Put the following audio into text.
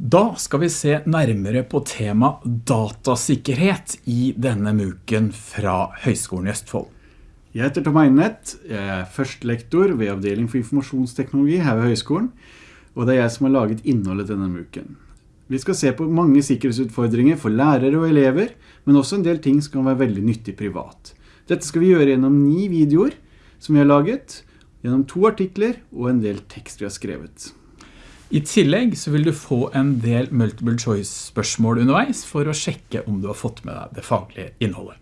Da skal vi se nærmere på tema datasikkerhet i denne muken fra Høgskolen i Østfold. Jeg heter Tom Einet, jeg er førstelektor ved avdeling for informasjonsteknologi her ved Høgskolen, og det er jeg som har laget innholdet denne muken. Vi skal se på mange sikkerhetsutfordringer for lærere og elever, men også en del ting som kan være veldig nyttig privat. Dette skal vi gjøre gjennom ni videoer som vi har laget, gjennom to artikler og en del tekst vi har skrevet. I tillegg så vil du få en del multiple choice spørsmål underveis for å sjekke om du har fått med deg det faglige innholdet.